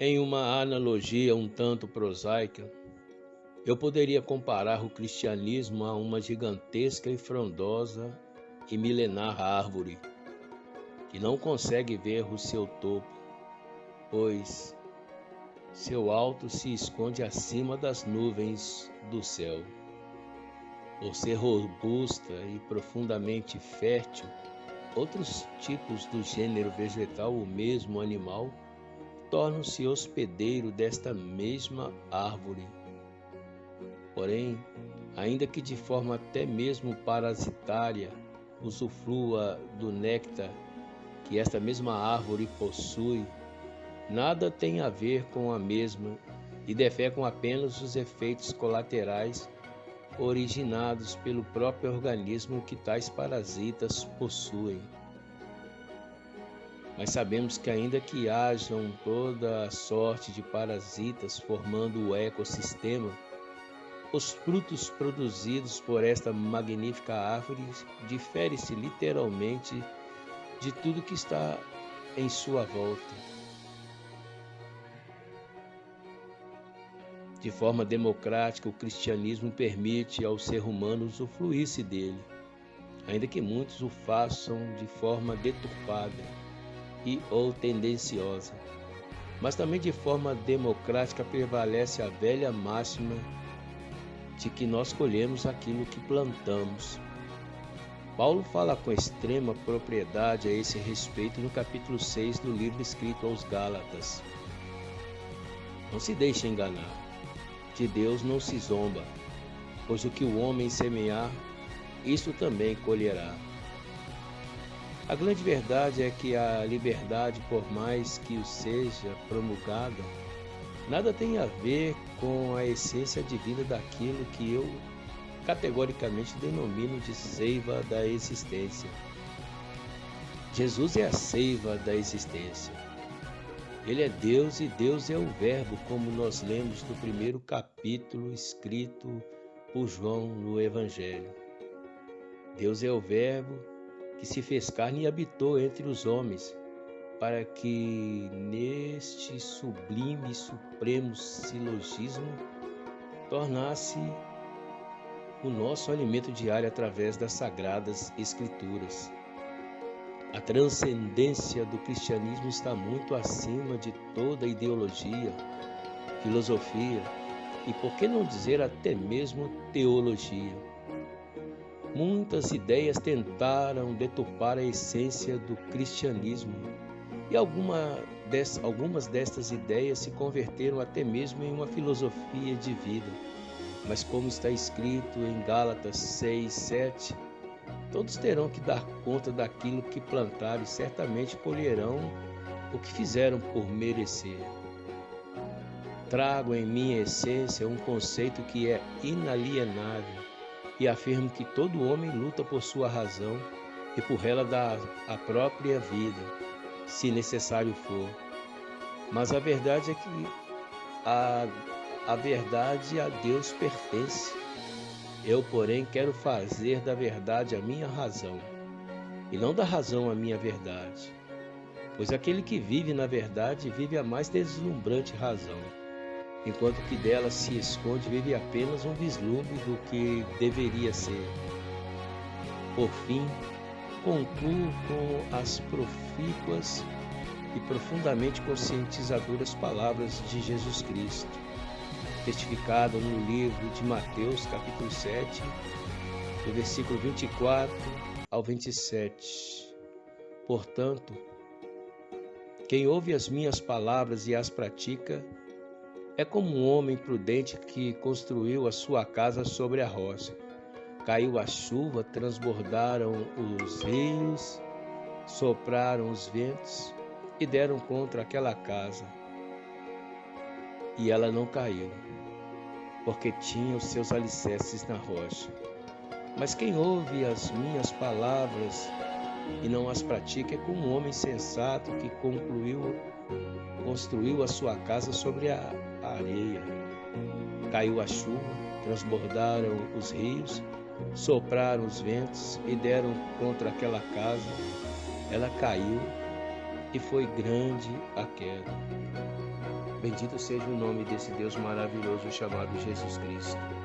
Em uma analogia um tanto prosaica, eu poderia comparar o cristianismo a uma gigantesca e frondosa e milenar árvore que não consegue ver o seu topo, pois seu alto se esconde acima das nuvens do céu. Por ser robusta e profundamente fértil, outros tipos do gênero vegetal ou mesmo animal tornam-se hospedeiro desta mesma árvore. Porém, ainda que de forma até mesmo parasitária, usufrua do néctar que esta mesma árvore possui, nada tem a ver com a mesma e defecam apenas os efeitos colaterais originados pelo próprio organismo que tais parasitas possuem. Mas sabemos que, ainda que hajam toda a sorte de parasitas formando o ecossistema, os frutos produzidos por esta magnífica árvore diferem-se literalmente de tudo que está em sua volta. De forma democrática, o cristianismo permite ao ser humano usufruir-se dele, ainda que muitos o façam de forma deturpada e ou tendenciosa. Mas também de forma democrática prevalece a velha máxima de que nós colhemos aquilo que plantamos. Paulo fala com extrema propriedade a esse respeito no capítulo 6 do livro escrito aos Gálatas. Não se deixe enganar, de Deus não se zomba, pois o que o homem semear, isso também colherá. A grande verdade é que a liberdade, por mais que o seja promulgada, nada tem a ver com a essência divina daquilo que eu categoricamente denomino de seiva da existência. Jesus é a seiva da existência. Ele é Deus e Deus é o Verbo, como nós lemos no primeiro capítulo escrito por João no Evangelho. Deus é o Verbo que se fez carne e habitou entre os homens, para que neste sublime e supremo silogismo tornasse o nosso alimento diário através das sagradas escrituras. A transcendência do cristianismo está muito acima de toda ideologia, filosofia e, por que não dizer, até mesmo teologia. Muitas ideias tentaram deturpar a essência do cristianismo e alguma des, algumas destas ideias se converteram até mesmo em uma filosofia de vida. Mas, como está escrito em Gálatas 6, 7, todos terão que dar conta daquilo que plantaram e certamente colherão o que fizeram por merecer. Trago em minha essência um conceito que é inalienável e afirmo que todo homem luta por sua razão e por ela dá a própria vida, se necessário for. Mas a verdade é que a, a verdade a Deus pertence. Eu, porém, quero fazer da verdade a minha razão, e não da razão a minha verdade. Pois aquele que vive na verdade vive a mais deslumbrante razão enquanto que dela se esconde vive apenas um vislumbre do que deveria ser. Por fim, concluo com as profícuas e profundamente conscientizadoras palavras de Jesus Cristo, testificado no livro de Mateus, capítulo 7, do versículo 24 ao 27. Portanto, quem ouve as minhas palavras e as pratica, é como um homem prudente que construiu a sua casa sobre a rocha. Caiu a chuva, transbordaram os rios, sopraram os ventos e deram contra aquela casa. E ela não caiu, porque tinha os seus alicerces na rocha. Mas quem ouve as minhas palavras e não as pratica é como um homem sensato que concluiu, construiu a sua casa sobre a areia. Caiu a chuva, transbordaram os rios, sopraram os ventos e deram contra aquela casa. Ela caiu e foi grande a queda. Bendito seja o nome desse Deus maravilhoso chamado Jesus Cristo.